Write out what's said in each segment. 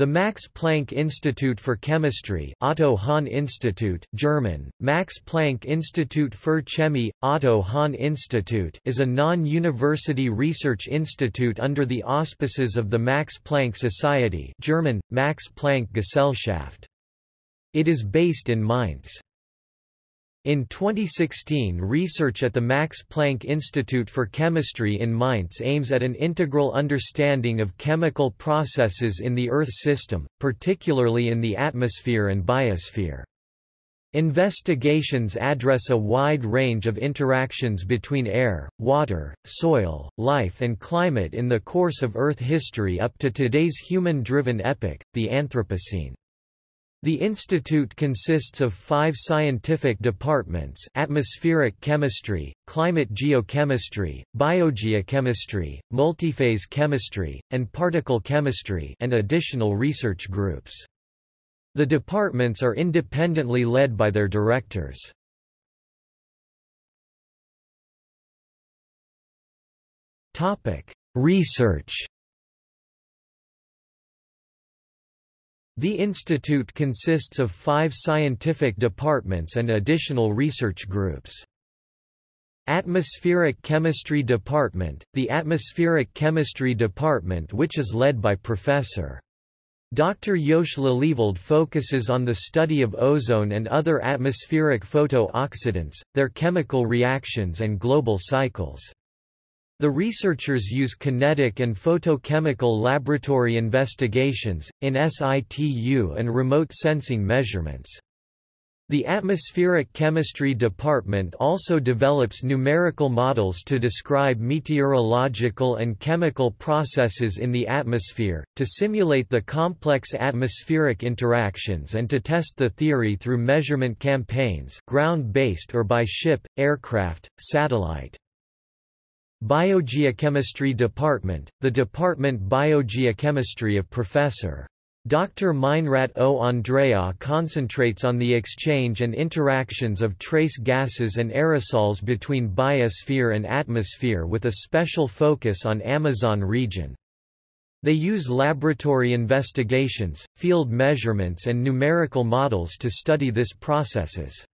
The Max Planck Institute for Chemistry Otto Hahn Institute German, Max Planck Institut für Chemie, Otto Hahn Institute is a non-university research institute under the auspices of the Max Planck Society German, Max Planck Gesellschaft. It is based in Mainz. In 2016 research at the Max Planck Institute for Chemistry in Mainz aims at an integral understanding of chemical processes in the Earth system, particularly in the atmosphere and biosphere. Investigations address a wide range of interactions between air, water, soil, life and climate in the course of Earth history up to today's human-driven epoch, the Anthropocene. The institute consists of five scientific departments atmospheric chemistry, climate geochemistry, biogeochemistry, multiphase chemistry, and particle chemistry and additional research groups. The departments are independently led by their directors. Research The institute consists of five scientific departments and additional research groups. Atmospheric Chemistry Department – The Atmospheric Chemistry Department which is led by Professor. Dr. Jos Lelieveld focuses on the study of ozone and other atmospheric photooxidants, their chemical reactions and global cycles. The researchers use kinetic and photochemical laboratory investigations, in situ and remote sensing measurements. The Atmospheric Chemistry Department also develops numerical models to describe meteorological and chemical processes in the atmosphere, to simulate the complex atmospheric interactions and to test the theory through measurement campaigns ground-based or by ship, aircraft, satellite. Biogeochemistry Department, the Department Biogeochemistry of Professor. Dr. Meinrad O. Andreae concentrates on the exchange and interactions of trace gases and aerosols between biosphere and atmosphere with a special focus on Amazon region. They use laboratory investigations, field measurements and numerical models to study this processes.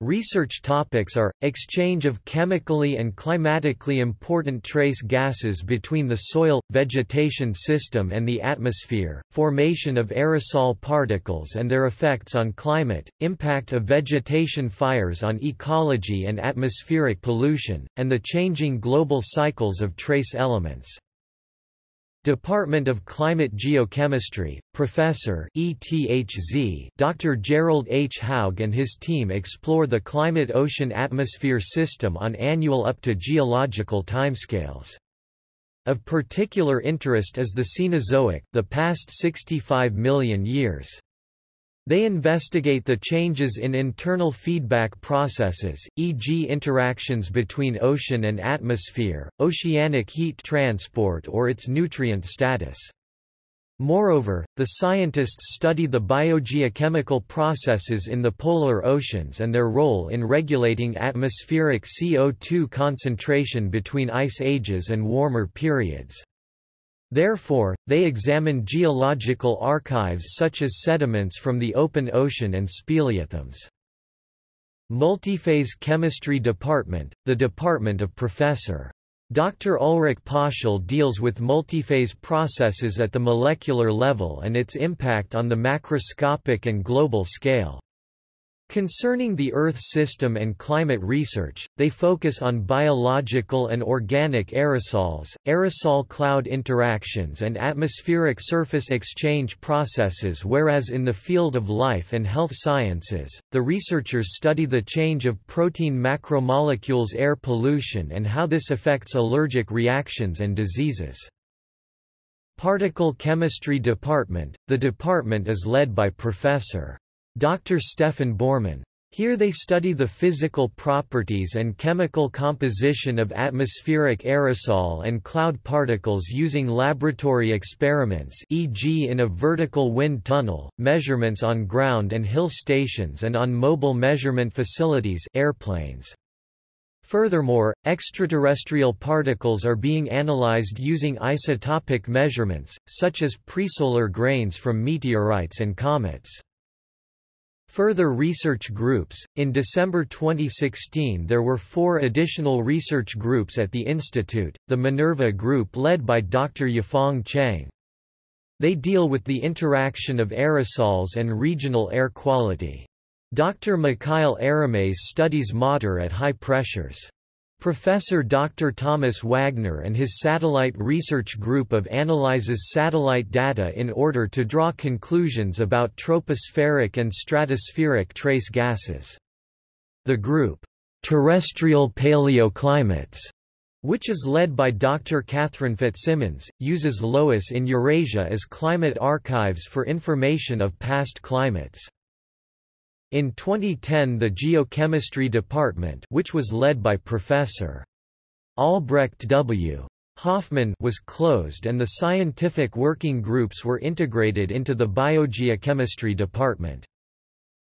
Research topics are, exchange of chemically and climatically important trace gases between the soil, vegetation system and the atmosphere, formation of aerosol particles and their effects on climate, impact of vegetation fires on ecology and atmospheric pollution, and the changing global cycles of trace elements. Department of Climate Geochemistry, Professor ETHZ Dr. Gerald H. Haug and his team explore the climate-ocean-atmosphere system on annual up to geological timescales. Of particular interest is the Cenozoic the past 65 million years. They investigate the changes in internal feedback processes, e.g. interactions between ocean and atmosphere, oceanic heat transport or its nutrient status. Moreover, the scientists study the biogeochemical processes in the polar oceans and their role in regulating atmospheric CO2 concentration between ice ages and warmer periods. Therefore, they examine geological archives such as sediments from the open ocean and speleothems. Multiphase Chemistry Department, the department of Professor. Dr. Ulrich Pöschl deals with multiphase processes at the molecular level and its impact on the macroscopic and global scale. Concerning the Earth system and climate research, they focus on biological and organic aerosols, aerosol cloud interactions and atmospheric surface exchange processes whereas in the field of life and health sciences, the researchers study the change of protein macromolecules air pollution and how this affects allergic reactions and diseases. Particle Chemistry Department, the department is led by Professor. Dr. Stephan Borrmann. Here they study the physical properties and chemical composition of atmospheric aerosol and cloud particles using laboratory experiments e.g. in a vertical wind tunnel, measurements on ground and hill stations and on mobile measurement facilities airplanes. Furthermore, extraterrestrial particles are being analyzed using isotopic measurements, such as presolar grains from meteorites and comets. Further research groups In December 2016, there were four additional research groups at the Institute the Minerva Group, led by Dr. Yafang Cheng. They deal with the interaction of aerosols and regional air quality. Dr. Mikhail Eremets studies matter at high pressures. Professor Dr. Thomas Wagner and his satellite research group of analyzes satellite data in order to draw conclusions about tropospheric and stratospheric trace gases. The group, Terrestrial Paleoclimates, which is led by Dr. Catherine Fitzsimmons, uses loess in Eurasia as climate archives for information of past climates. In 2010 the Geochemistry Department which was led by Professor. Albrecht W. Hofmann was closed and the scientific working groups were integrated into the Biogeochemistry Department.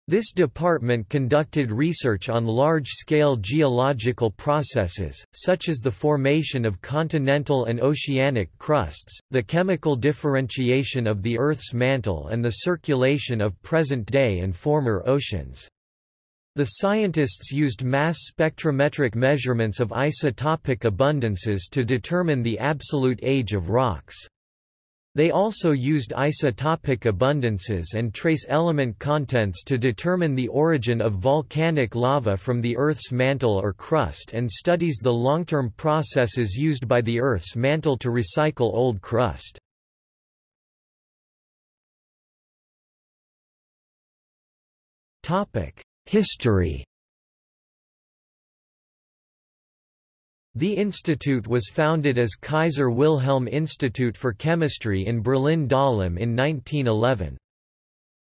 This department conducted research on large-scale geological processes, such as the formation of continental and oceanic crusts, the chemical differentiation of the Earth's mantle and the circulation of present-day and former oceans. The scientists used mass spectrometric measurements of isotopic abundances to determine the absolute age of rocks. They also used isotopic abundances and trace element contents to determine the origin of volcanic lava from the Earth's mantle or crust and studies the long-term processes used by the Earth's mantle to recycle old crust. History The institute was founded as Kaiser Wilhelm Institute for Chemistry in Berlin-Dahlem in 1911.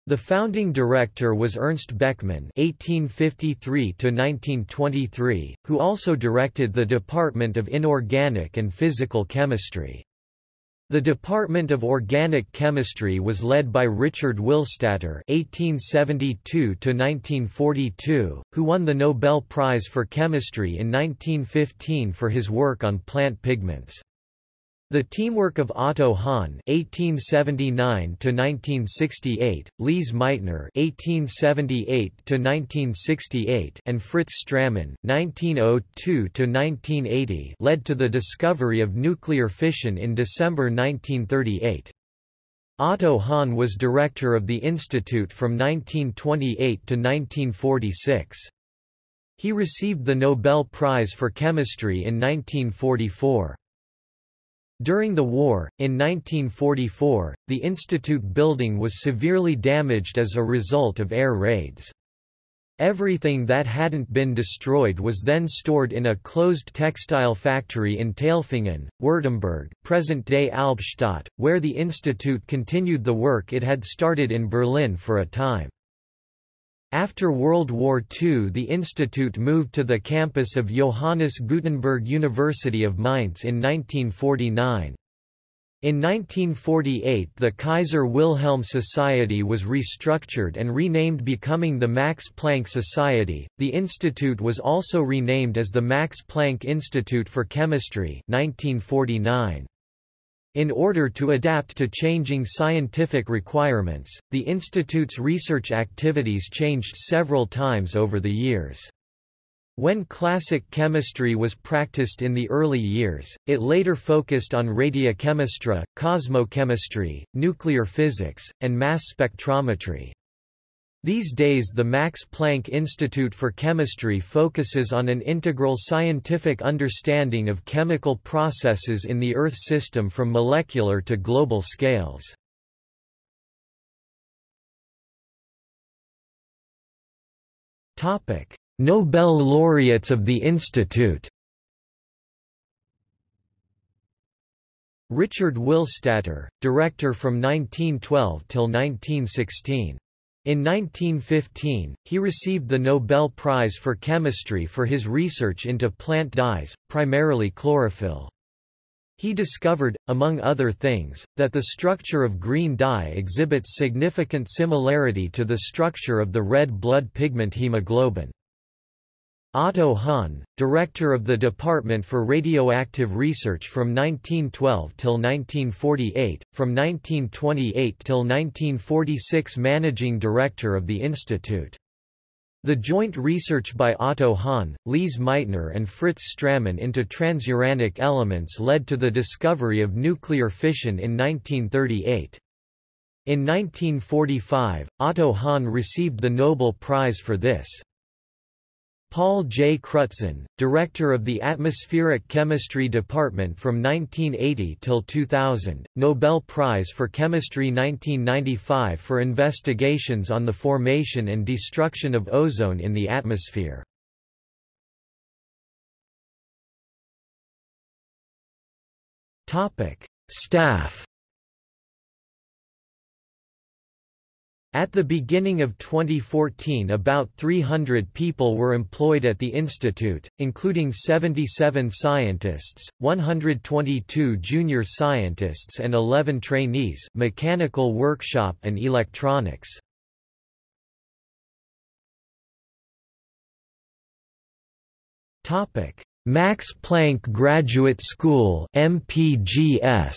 The founding director was Ernst Beckmann (1853–1923), who also directed the Department of Inorganic and Physical Chemistry. The Department of Organic Chemistry was led by Richard Willstatter (1872–1942), who won the Nobel Prize for Chemistry in 1915 for his work on plant pigments. The teamwork of Otto Hahn (1879–1968), Lise Meitner (1878–1968), and Fritz Strassmann (1902–1980) led to the discovery of nuclear fission in December 1938. Otto Hahn was director of the institute from 1928 to 1946. He received the Nobel Prize for Chemistry in 1944. During the war, in 1944, the institute building was severely damaged as a result of air raids. Everything that hadn't been destroyed was then stored in a closed textile factory in Tailfingen, Württemberg, present-day Albstadt, where the institute continued the work it had started in Berlin for a time. After World War II the institute moved to the campus of Johannes Gutenberg University of Mainz in 1949. In 1948 the Kaiser Wilhelm Society was restructured and renamed becoming the Max Planck Society. The institute was also renamed as the Max Planck Institute for Chemistry 1949. In order to adapt to changing scientific requirements, the institute's research activities changed several times over the years. When classic chemistry was practiced in the early years, it later focused on radiochemistry, cosmochemistry, nuclear physics, and mass spectrometry. These days the Max Planck Institute for Chemistry focuses on an integral scientific understanding of chemical processes in the Earth system from molecular to global scales. Nobel laureates of the Institute Richard Willstatter, director from 1912 till 1916 in 1915, he received the Nobel Prize for Chemistry for his research into plant dyes, primarily chlorophyll. He discovered, among other things, that the structure of green dye exhibits significant similarity to the structure of the red blood pigment hemoglobin. Otto Hahn, director of the Department for Radioactive Research from 1912 till 1948, from 1928 till 1946 managing director of the institute. The joint research by Otto Hahn, Lise Meitner and Fritz Strassmann into transuranic elements led to the discovery of nuclear fission in 1938. In 1945, Otto Hahn received the Nobel Prize for this. Paul J. Crutzen, director of the Atmospheric Chemistry Department from 1980 till 2000, Nobel Prize for Chemistry 1995 for investigations on the formation and destruction of ozone in the atmosphere. Staff At the beginning of 2014 about 300 people were employed at the institute, including 77 scientists, 122 junior scientists and 11 trainees mechanical workshop and electronics. Max Planck Graduate School MPGS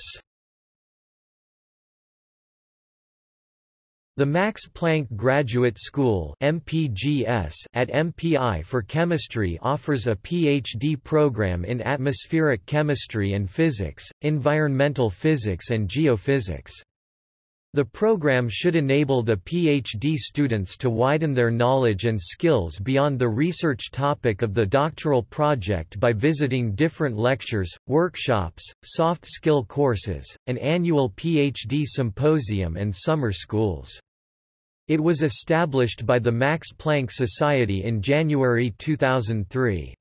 The Max Planck Graduate School MPGS at MPI for Chemistry offers a PhD program in atmospheric chemistry and physics, environmental physics and geophysics. The program should enable the PhD students to widen their knowledge and skills beyond the research topic of the doctoral project by visiting different lectures, workshops, soft skill courses, an annual PhD symposium and summer schools. It was established by the Max Planck Society in January 2003.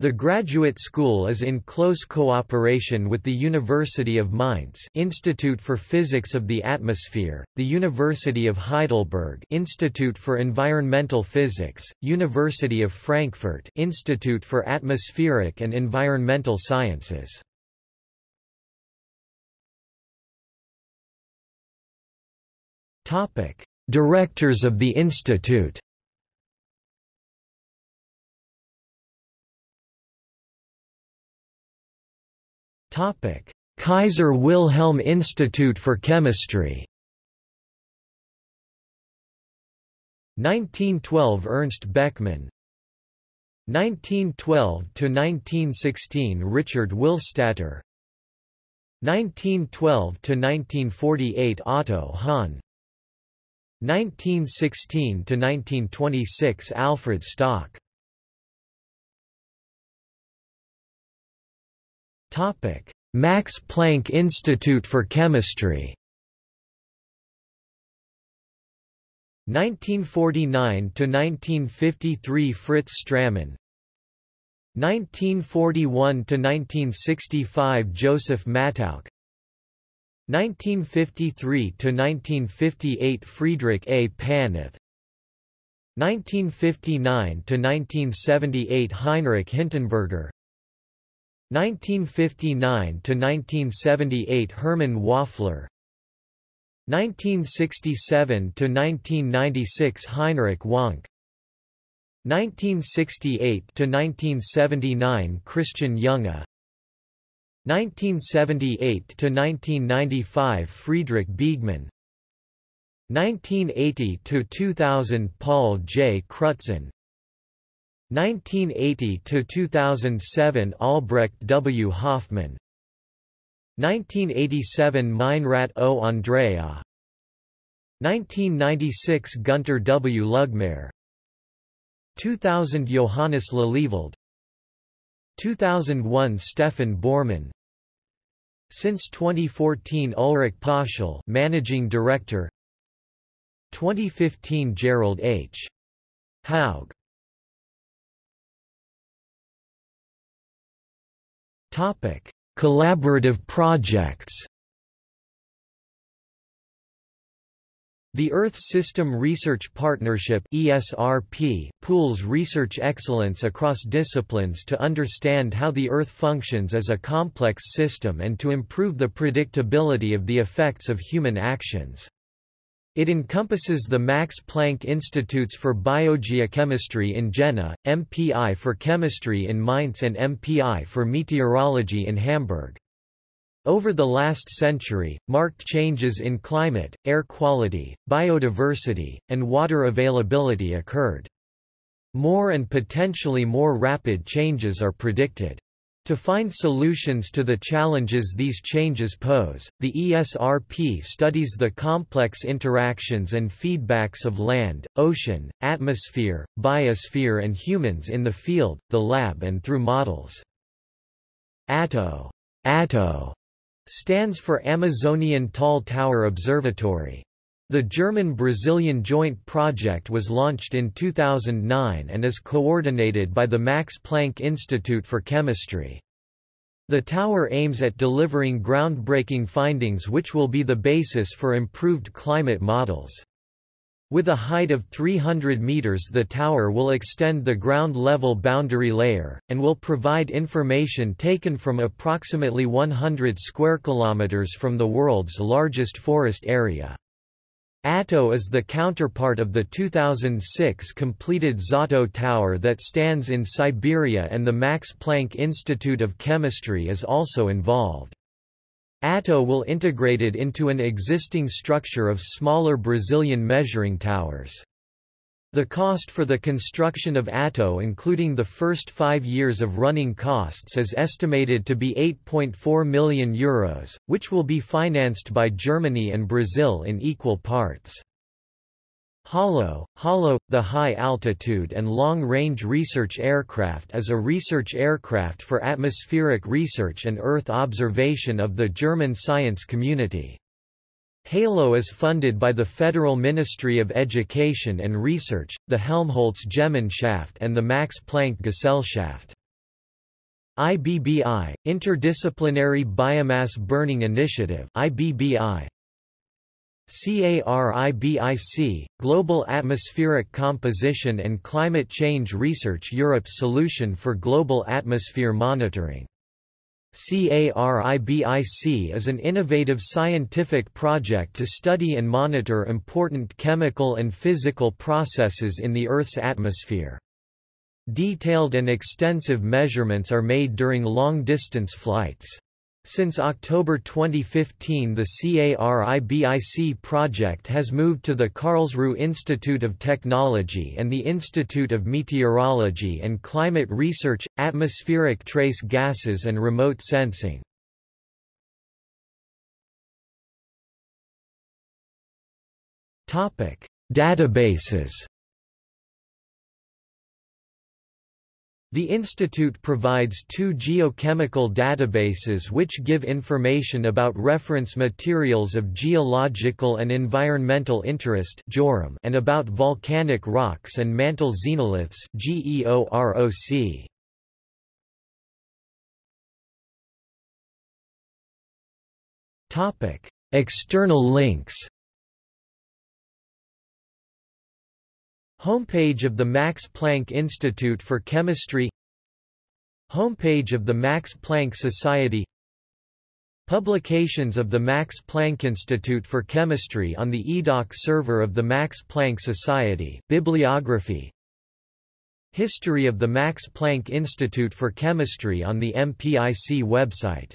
The graduate school is in close cooperation with the University of Mainz Institute for Physics of the Atmosphere, the University of Heidelberg Institute for Environmental Physics, University of Frankfurt Institute for Atmospheric and Environmental Sciences. Directors of the institute Kaiser Wilhelm Institute for Chemistry. 1912 Ernst Beckmann. 1912–1916 Richard Willstatter 1912–1948 Otto Hahn. 1916–1926 Alfred Stock Max Planck Institute for Chemistry. 1949–1953 Fritz Strassmann. 1941–1965 Joseph Mattauch 1953–1958 Friedrich A. Paneth. 1959–1978 Heinrich Hintenberger 1959–1978 Hermann Waffler. 1967–1996 Heinrich Wank 1968–1979 Christian Junge. 1978–1995 Friedrich Begemann 1980–2000 Paul J. Crutzen 1980–2007 Albrecht W. Hofmann 1987 Meinrat O. Andreae 1996 Gunter W. Lugmair 2000 Johannes Lelieveld 2001 Stephan Borrmann Since 2014 Ulrich Pöschl Managing Director 2015 Gerald H. Haug Topic Collaborative projects The Earth System Research Partnership ESRP pools research excellence across disciplines to understand how the Earth functions as a complex system and to improve the predictability of the effects of human actions. It encompasses the Max Planck Institutes for Biogeochemistry in Jena, MPI for Chemistry in Mainz and MPI for Meteorology in Hamburg. Over the last century, marked changes in climate, air quality, biodiversity, and water availability occurred. More and potentially more rapid changes are predicted. To find solutions to the challenges these changes pose, the ESRP studies the complex interactions and feedbacks of land, ocean, atmosphere, biosphere and humans in the field, the lab and through models. ATTO, ATTO stands for Amazonian Tall Tower Observatory. The German-Brazilian joint project was launched in 2009 and is coordinated by the Max Planck Institute for Chemistry. The tower aims at delivering groundbreaking findings which will be the basis for improved climate models. With a height of 300 meters the tower will extend the ground-level boundary layer, and will provide information taken from approximately 100 square kilometers from the world's largest forest area. ATTO is the counterpart of the 2006 completed ZOTTO Tower that stands in Siberia and the Max Planck Institute of Chemistry is also involved. Atto will integrated into an existing structure of smaller Brazilian measuring towers. The cost for the construction of ATTO including the first five years of running costs is estimated to be €8.4 million, Euros, which will be financed by Germany and Brazil in equal parts. HALO, HALO, the High-Altitude and Long-Range Research Aircraft is a research aircraft for atmospheric research and Earth observation of the German science community. HALO is funded by the Federal Ministry of Education and Research, the Helmholtz Gemeinschaft and the Max Planck Gesellschaft. IBBI, Interdisciplinary Biomass Burning Initiative IBBI, CARIBIC, Global Atmospheric Composition and Climate Change Research Europe's solution for global atmosphere monitoring. CARIBIC is an innovative scientific project to study and monitor important chemical and physical processes in the Earth's atmosphere. Detailed and extensive measurements are made during long-distance flights. Since October 2015 the CARIBIC project has moved to the Karlsruhe Institute of Technology and the Institute of Meteorology and Climate Research, Atmospheric Trace Gases and Remote Sensing. Databases The institute provides two geochemical databases which give information about reference materials of geological and environmental interest and about volcanic rocks and mantle xenoliths External links Homepage of the Max Planck Institute for Chemistry Homepage of the Max Planck Society Publications of the Max Planck Institute for Chemistry on the EDOC server of the Max Planck Society Bibliography History of the Max Planck Institute for Chemistry on the MPIC website